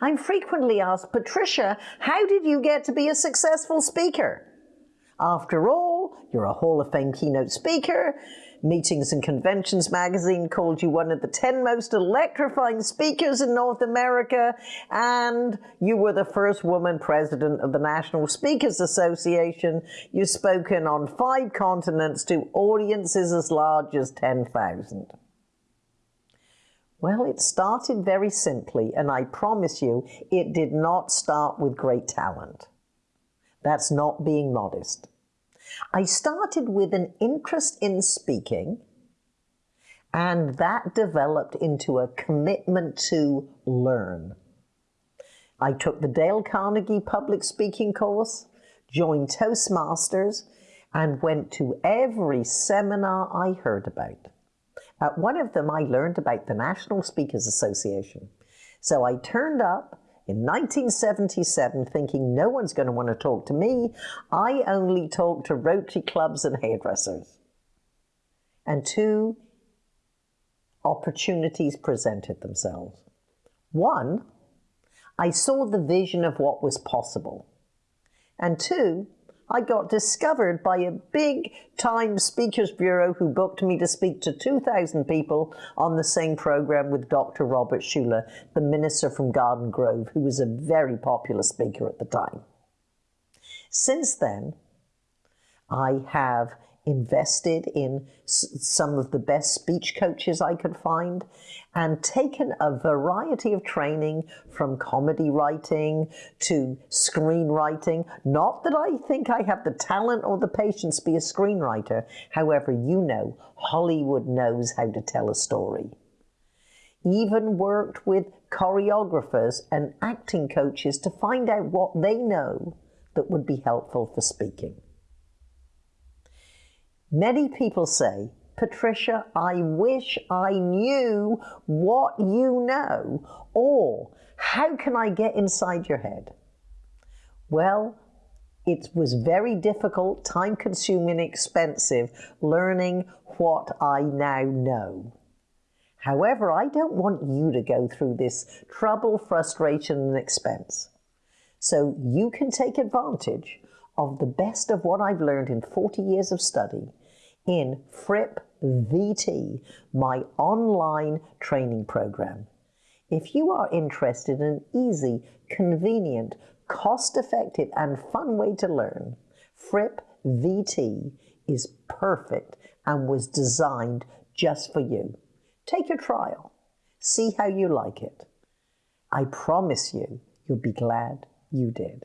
I'm frequently asked, Patricia, how did you get to be a successful speaker? After all, you're a Hall of Fame keynote speaker. Meetings and Conventions magazine called you one of the 10 most electrifying speakers in North America, and you were the first woman president of the National Speakers Association. You've spoken on five continents to audiences as large as 10,000. Well, it started very simply, and I promise you, it did not start with great talent. That's not being modest. I started with an interest in speaking, and that developed into a commitment to learn. I took the Dale Carnegie public speaking course, joined Toastmasters, and went to every seminar I heard about. At one of them, I learned about the National Speakers Association. So I turned up in 1977 thinking no one's going to want to talk to me. I only talk to Rotary clubs and hairdressers. And two opportunities presented themselves. One, I saw the vision of what was possible. And two, I got discovered by a big time speakers bureau who booked me to speak to 2,000 people on the same program with Dr. Robert Schuller, the minister from Garden Grove, who was a very popular speaker at the time. Since then, I have invested in some of the best speech coaches I could find and taken a variety of training from comedy writing to screenwriting. Not that I think I have the talent or the patience to be a screenwriter. However, you know, Hollywood knows how to tell a story. Even worked with choreographers and acting coaches to find out what they know that would be helpful for speaking. Many people say, Patricia, I wish I knew what you know, or how can I get inside your head? Well, it was very difficult, time consuming, expensive learning what I now know. However, I don't want you to go through this trouble, frustration, and expense. So you can take advantage of the best of what I've learned in 40 years of study in Fripp VT, my online training program. If you are interested in an easy, convenient, cost-effective and fun way to learn, Fripp VT is perfect and was designed just for you. Take a trial. See how you like it. I promise you, you'll be glad you did.